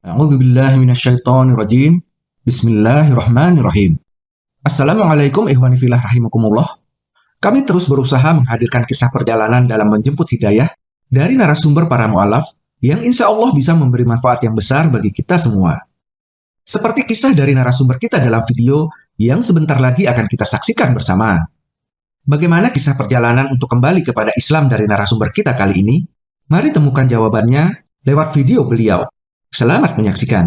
A'udzu billahi minasyaitonir rajim. Bismillahirrahmanirrahim. Assalamualaikum ikhwani fillah rahimakumullah. Kami terus berusaha menghadirkan kisah perjalanan dalam menjemput hidayah dari narasumber para mu'alaf yang insya Allah bisa memberi manfaat yang besar bagi kita semua. Seperti kisah dari narasumber kita dalam video yang sebentar lagi akan kita saksikan bersama. Bagaimana kisah perjalanan untuk kembali kepada Islam dari narasumber kita kali ini? Mari temukan jawabannya lewat video beliau. Selamat menyaksikan.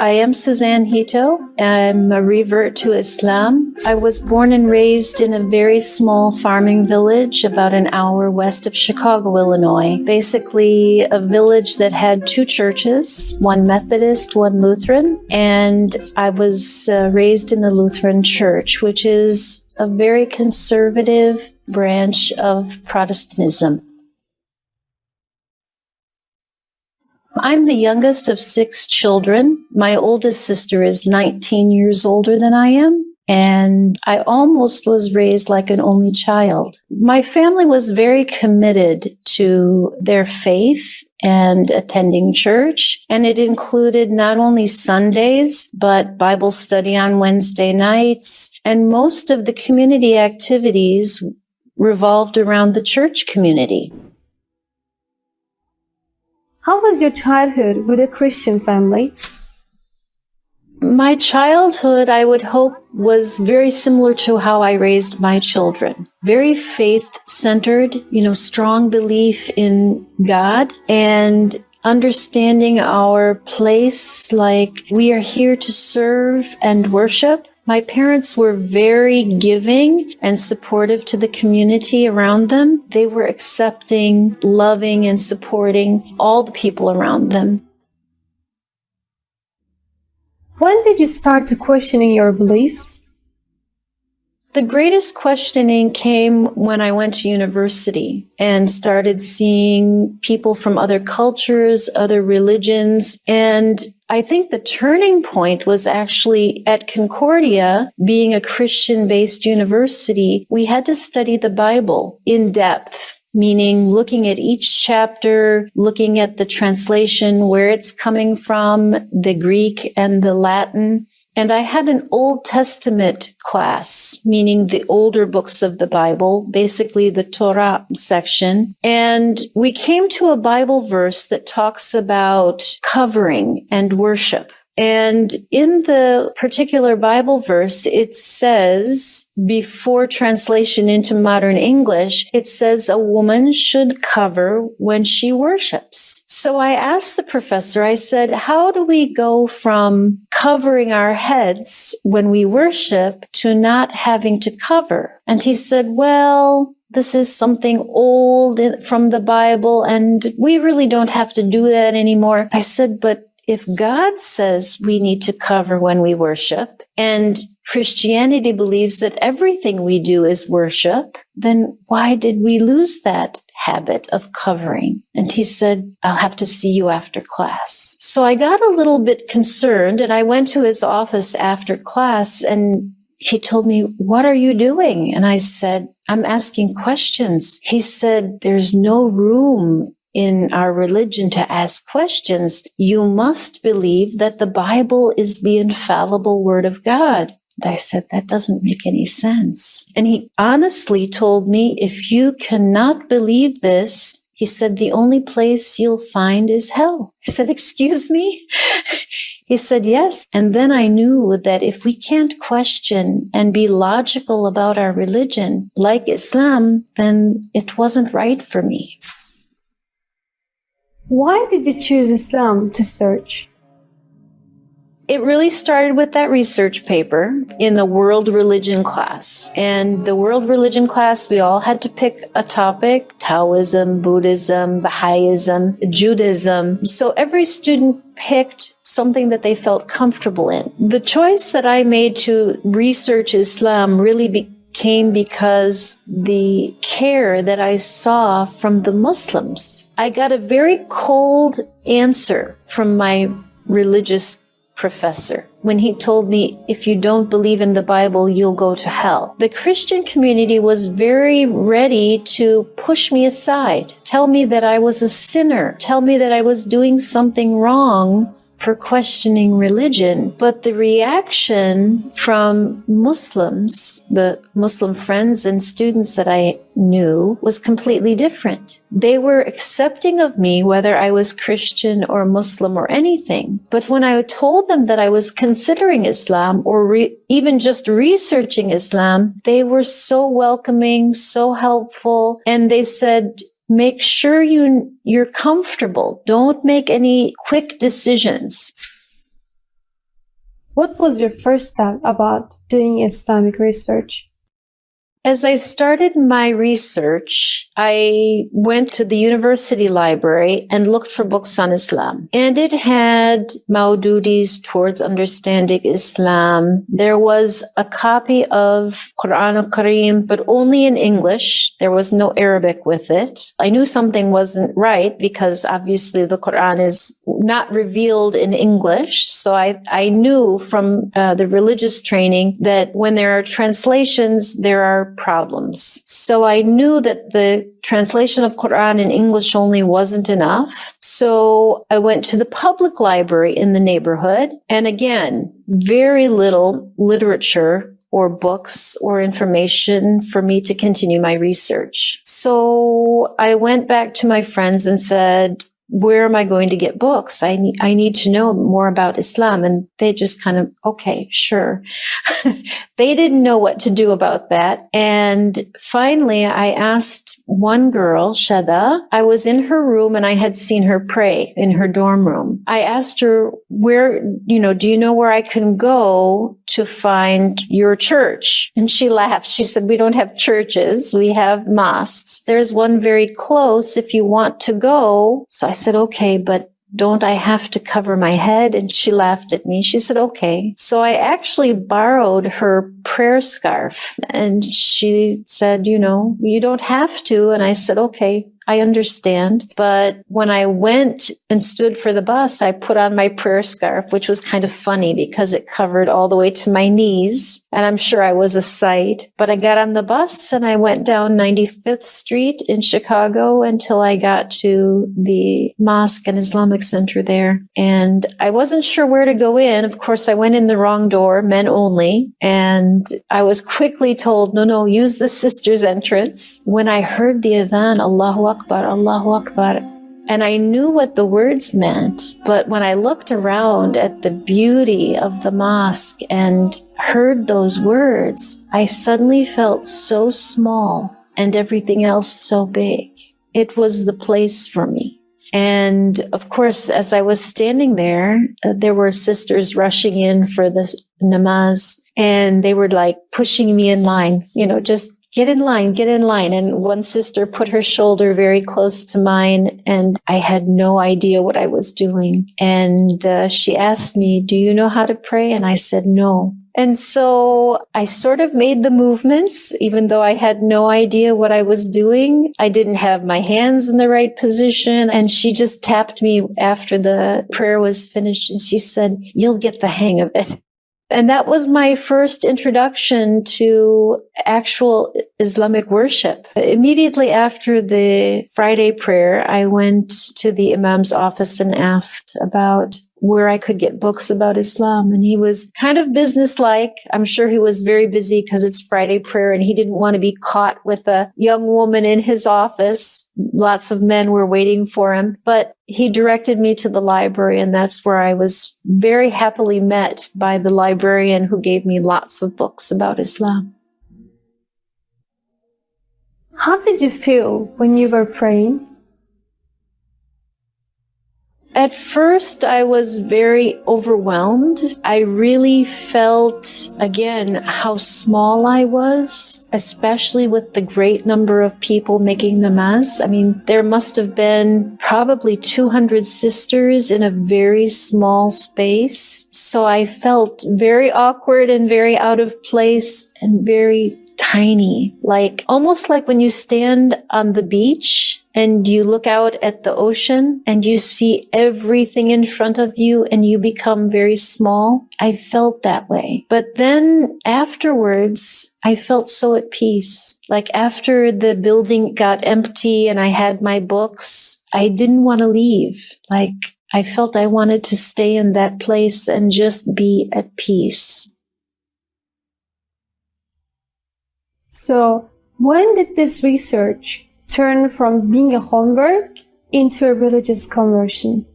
I am Suzanne Hito. I'm a revert to Islam. I was born and raised in a very small farming village about an hour west of Chicago, Illinois. Basically, a village that had two churches one Methodist, one Lutheran. And I was uh, raised in the Lutheran Church, which is a very conservative branch of Protestantism. I'm the youngest of six children. My oldest sister is 19 years older than I am. And I almost was raised like an only child. My family was very committed to their faith and attending church. And it included not only Sundays, but Bible study on Wednesday nights. And most of the community activities revolved around the church community. How was your childhood with a Christian family? My childhood, I would hope, was very similar to how I raised my children. Very faith centered, you know, strong belief in God and understanding our place like we are here to serve and worship my parents were very giving and supportive to the community around them. They were accepting, loving, and supporting all the people around them. When did you start to questioning your beliefs? The greatest questioning came when I went to university and started seeing people from other cultures, other religions, and I think the turning point was actually at Concordia, being a Christian based university, we had to study the Bible in depth meaning looking at each chapter, looking at the translation, where it's coming from, the Greek and the Latin. And I had an Old Testament class, meaning the older books of the Bible, basically the Torah section. And we came to a Bible verse that talks about covering and worship. And in the particular Bible verse, it says, before translation into modern English, it says a woman should cover when she worships. So I asked the professor, I said, how do we go from covering our heads when we worship to not having to cover? And he said, well, this is something old from the Bible and we really don't have to do that anymore. I said, but if God says we need to cover when we worship, and Christianity believes that everything we do is worship, then why did we lose that habit of covering? And he said, I'll have to see you after class. So I got a little bit concerned and I went to his office after class and he told me, What are you doing? And I said, I'm asking questions. He said, There's no room in our religion to ask questions, you must believe that the Bible is the infallible word of God. And I said, that doesn't make any sense. And he honestly told me, if you cannot believe this, he said, the only place you'll find is hell. He said, excuse me? he said, yes. And then I knew that if we can't question and be logical about our religion like Islam, then it wasn't right for me. Why did you choose Islam to search? It really started with that research paper in the world religion class. And the world religion class, we all had to pick a topic Taoism, Buddhism, Baha'ism, Judaism. So every student picked something that they felt comfortable in. The choice that I made to research Islam really be came because the care that I saw from the Muslims. I got a very cold answer from my religious professor when he told me, if you don't believe in the Bible, you'll go to hell. The Christian community was very ready to push me aside, tell me that I was a sinner, tell me that I was doing something wrong for questioning religion. But the reaction from Muslims, the Muslim friends and students that I knew, was completely different. They were accepting of me, whether I was Christian or Muslim or anything. But when I told them that I was considering Islam or even just researching Islam, they were so welcoming, so helpful. And they said, make sure you you're comfortable. Don't make any quick decisions. What was your first step about doing Islamic research? As I started my research, I went to the university library and looked for books on Islam. And it had Maududis towards understanding Islam. There was a copy of Quran al-Karim, but only in English. There was no Arabic with it. I knew something wasn't right because obviously the Quran is not revealed in English. So I, I knew from uh, the religious training that when there are translations, there are problems. So I knew that the translation of Quran in English only wasn't enough. So I went to the public library in the neighborhood. And again, very little literature or books or information for me to continue my research. So I went back to my friends and said, where am I going to get books? I need, I need to know more about Islam. And they just kind of, okay, sure. they didn't know what to do about that. And finally, I asked one girl, Shada, I was in her room and I had seen her pray in her dorm room. I asked her, where, you know, do you know where I can go to find your church? And she laughed. She said, we don't have churches. We have mosques. There's one very close if you want to go. So I said, okay, but don't I have to cover my head? And she laughed at me. She said, okay. So I actually borrowed her prayer scarf and she said, you know, you don't have to. And I said, okay. I understand. But when I went and stood for the bus, I put on my prayer scarf, which was kind of funny because it covered all the way to my knees. And I'm sure I was a sight. But I got on the bus and I went down 95th Street in Chicago until I got to the mosque and Islamic Center there. And I wasn't sure where to go in. Of course, I went in the wrong door, men only. And I was quickly told, no, no, use the sister's entrance. When I heard the adhan, Allahu Akbar, Akbar, Allahu Akbar. And I knew what the words meant, but when I looked around at the beauty of the mosque and heard those words, I suddenly felt so small and everything else so big. It was the place for me. And of course, as I was standing there, uh, there were sisters rushing in for the namaz and they were like pushing me in line, you know, just get in line, get in line. And one sister put her shoulder very close to mine, and I had no idea what I was doing. And uh, she asked me, Do you know how to pray? And I said, No. And so I sort of made the movements, even though I had no idea what I was doing. I didn't have my hands in the right position. And she just tapped me after the prayer was finished and she said, You'll get the hang of it. And that was my first introduction to actual Islamic worship. Immediately after the Friday prayer, I went to the Imam's office and asked about where I could get books about Islam. And he was kind of businesslike. I'm sure he was very busy because it's Friday prayer and he didn't want to be caught with a young woman in his office. Lots of men were waiting for him, but he directed me to the library and that's where I was very happily met by the librarian who gave me lots of books about Islam. How did you feel when you were praying? At first, I was very overwhelmed. I really felt, again, how small I was, especially with the great number of people making namaz. I mean, there must have been probably 200 sisters in a very small space. So I felt very awkward and very out of place and very tiny, like almost like when you stand on the beach and you look out at the ocean and you see everything in front of you and you become very small. I felt that way. But then afterwards, I felt so at peace. Like after the building got empty and I had my books, I didn't want to leave. Like I felt I wanted to stay in that place and just be at peace. So, when did this research turn from being a homework into a religious conversion?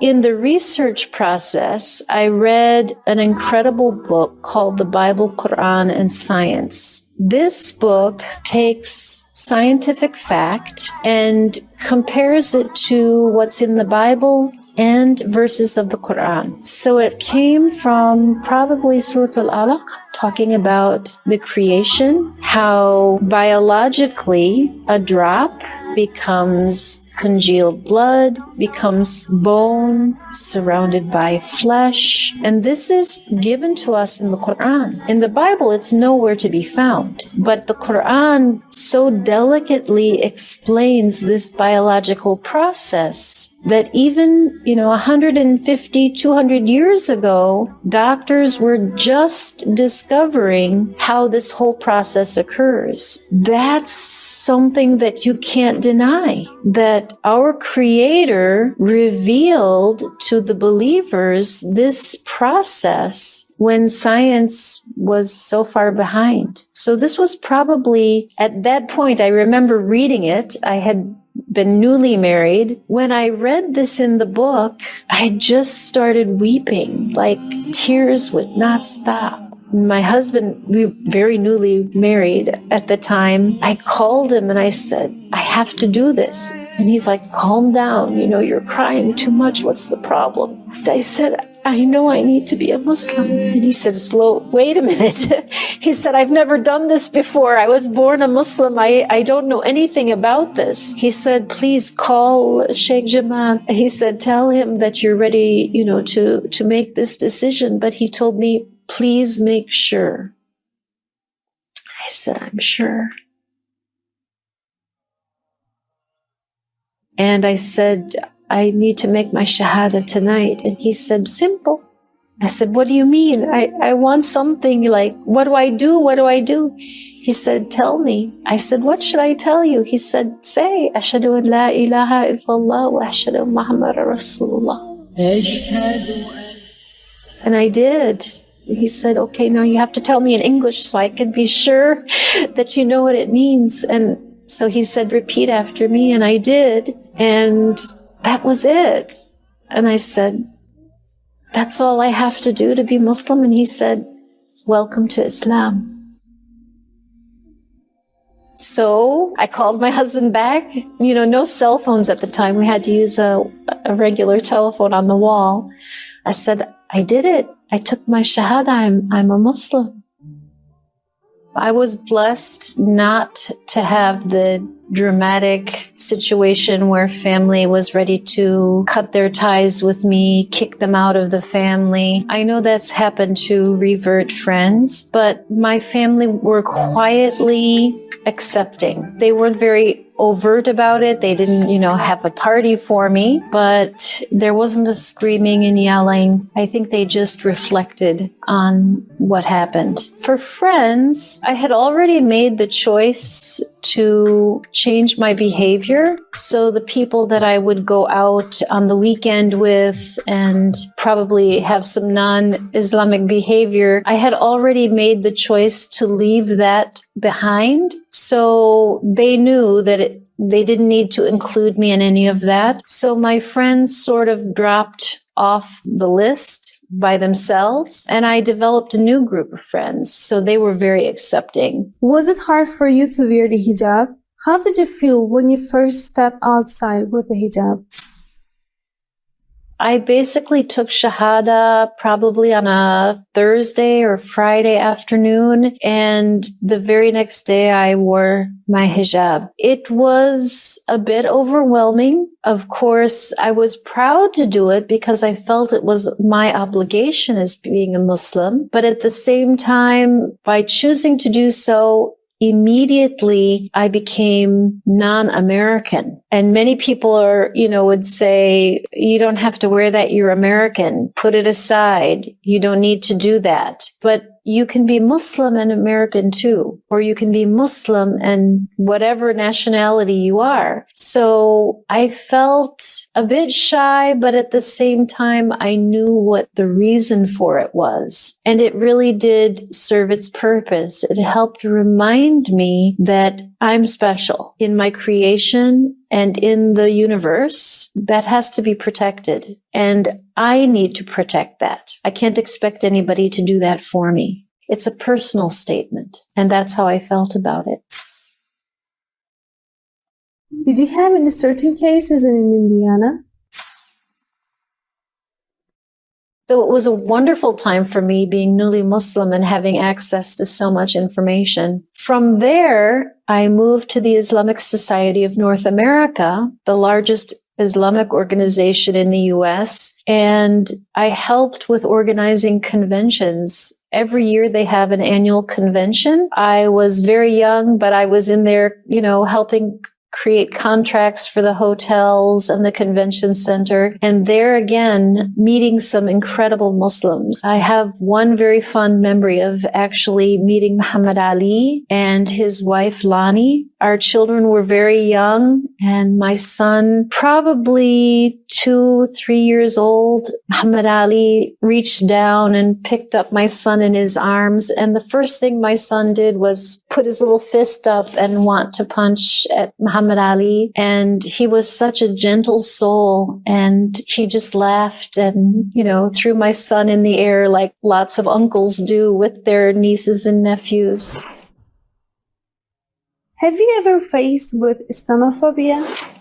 In the research process, I read an incredible book called The Bible, Quran, and Science. This book takes scientific fact and compares it to what's in the Bible and verses of the Quran. So it came from probably Surah Al-Alaq, talking about the creation, how biologically a drop becomes congealed blood, becomes bone surrounded by flesh. And this is given to us in the Quran. In the Bible, it's nowhere to be found. But the Quran so delicately explains this biological process that even, you know, 150, 200 years ago, doctors were just discovering how this whole process occurs. That's something that you can't deny that our creator revealed to the believers this process when science was so far behind. So this was probably at that point, I remember reading it. I had been newly married. When I read this in the book, I just started weeping, like tears would not stop. My husband, we were very newly married at the time. I called him and I said, I have to do this. And he's like, calm down. You know, you're crying too much. What's the problem? I said, I know I need to be a Muslim. And he said, slow, wait a minute. he said, I've never done this before. I was born a Muslim. I, I don't know anything about this. He said, please call Sheikh Jamal. He said, tell him that you're ready, you know, to, to make this decision. But he told me, please make sure. I said, I'm sure. And I said, I need to make my shahada tonight. And he said, simple. I said, what do you mean? I, I want something like, what do I do? What do I do? He said, tell me. I said, what should I tell you? He said, say, Ashadu an la ilaha illallah wa ashadu Muhammad Rasulullah. And I did. He said, okay, now you have to tell me in English so I can be sure that you know what it means. And so he said, repeat after me. And I did. And that was it. And I said, that's all I have to do to be Muslim. And he said, welcome to Islam. So I called my husband back. You know, no cell phones at the time. We had to use a, a regular telephone on the wall. I said, I did it. I took my Shahada. I'm, I'm a Muslim. I was blessed not to have the dramatic situation where family was ready to cut their ties with me, kick them out of the family. I know that's happened to revert friends, but my family were quietly accepting. They weren't very overt about it. They didn't, you know, have a party for me, but there wasn't a screaming and yelling. I think they just reflected on what happened. For friends, I had already made the choice to change my behavior. So the people that I would go out on the weekend with and probably have some non-Islamic behavior, I had already made the choice to leave that behind. So they knew that they didn't need to include me in any of that. So my friends sort of dropped off the list by themselves and I developed a new group of friends. So they were very accepting. Was it hard for you to wear the hijab? How did you feel when you first stepped outside with the hijab? I basically took Shahada probably on a Thursday or Friday afternoon. And the very next day I wore my hijab. It was a bit overwhelming. Of course, I was proud to do it because I felt it was my obligation as being a Muslim. But at the same time, by choosing to do so, immediately I became non-American. And many people are, you know, would say, you don't have to wear that. You're American. Put it aside. You don't need to do that. But you can be Muslim and American too, or you can be Muslim and whatever nationality you are. So I felt a bit shy, but at the same time, I knew what the reason for it was. And it really did serve its purpose. It helped remind me that I'm special in my creation and in the universe that has to be protected. And I need to protect that. I can't expect anybody to do that for me. It's a personal statement. And that's how I felt about it. Did you have any certain cases in Indiana? So it was a wonderful time for me being newly Muslim and having access to so much information. From there, I moved to the Islamic Society of North America, the largest Islamic organization in the US, and I helped with organizing conventions. Every year they have an annual convention. I was very young, but I was in there, you know, helping create contracts for the hotels and the convention center. And there again, meeting some incredible Muslims. I have one very fond memory of actually meeting Muhammad Ali and his wife Lonnie. Our children were very young and my son, probably two, three years old, Muhammad Ali reached down and picked up my son in his arms. And the first thing my son did was put his little fist up and want to punch at Muhammad Ali. And he was such a gentle soul. And he just laughed and, you know, threw my son in the air like lots of uncles do with their nieces and nephews. Have you ever faced with Islamophobia?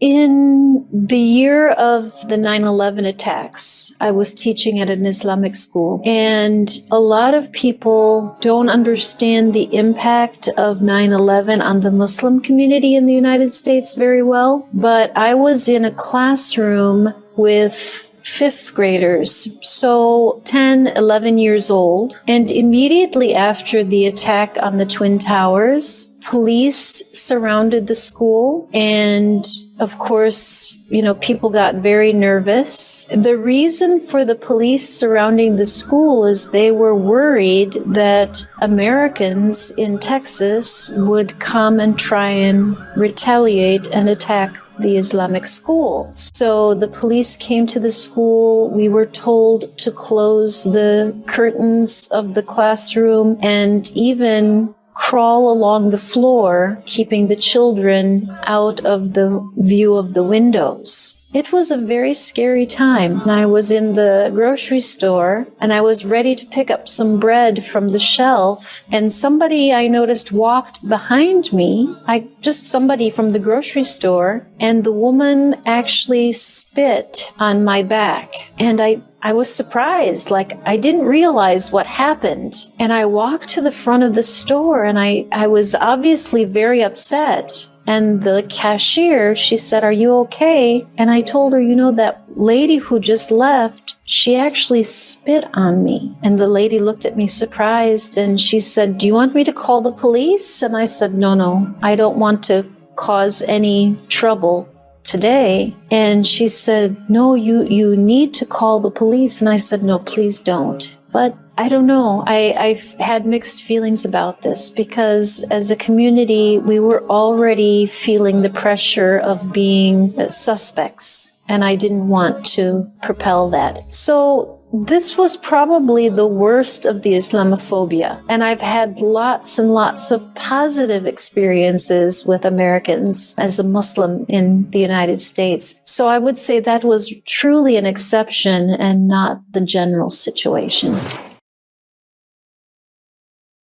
In the year of the 9-11 attacks, I was teaching at an Islamic school and a lot of people don't understand the impact of 9-11 on the Muslim community in the United States very well. But I was in a classroom with fifth graders, so 10, 11 years old. And immediately after the attack on the Twin Towers, police surrounded the school and of course, you know, people got very nervous. The reason for the police surrounding the school is they were worried that Americans in Texas would come and try and retaliate and attack the Islamic school. So the police came to the school. We were told to close the curtains of the classroom and even crawl along the floor, keeping the children out of the view of the windows. It was a very scary time. I was in the grocery store and I was ready to pick up some bread from the shelf and somebody I noticed walked behind me. I just somebody from the grocery store and the woman actually spit on my back and I I was surprised, like I didn't realize what happened. And I walked to the front of the store and I, I was obviously very upset. And the cashier, she said, Are you okay? And I told her, You know, that lady who just left, she actually spit on me. And the lady looked at me surprised and she said, Do you want me to call the police? And I said, No, no, I don't want to cause any trouble today. And she said, No, you, you need to call the police. And I said, No, please don't. But I don't know. I, I've had mixed feelings about this because as a community, we were already feeling the pressure of being suspects, and I didn't want to propel that. So this was probably the worst of the Islamophobia, and I've had lots and lots of positive experiences with Americans as a Muslim in the United States. So I would say that was truly an exception and not the general situation.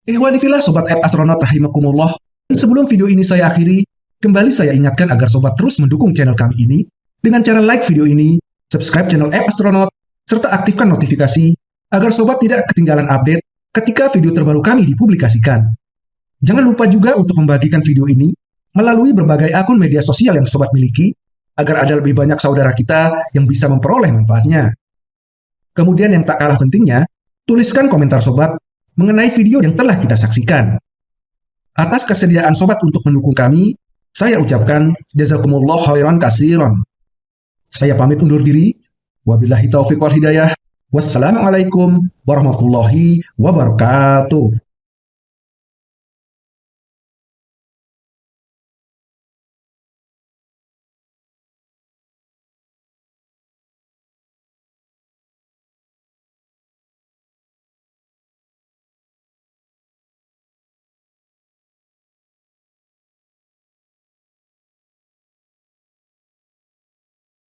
Ihwanifilah Sobat App Astronaut Rahimakumullah. Sebelum video ini saya akhiri, kembali saya ingatkan agar Sobat terus mendukung channel kami ini dengan cara like video ini, subscribe channel App Astronaut, serta aktifkan notifikasi agar Sobat tidak ketinggalan update ketika video terbaru kami dipublikasikan. Jangan lupa juga untuk membagikan video ini melalui berbagai akun media sosial yang Sobat miliki, agar ada lebih banyak saudara kita yang bisa memperoleh manfaatnya. Kemudian yang tak kalah pentingnya, tuliskan komentar Sobat mengenai video yang telah kita saksikan. Atas kesediaan sobat untuk mendukung kami, saya ucapkan jazakumullah khairan kasiron. Saya pamit undur diri. Wabillahi taufiq wal hidayah. Wassalamualaikum warahmatullahi wabarakatuh.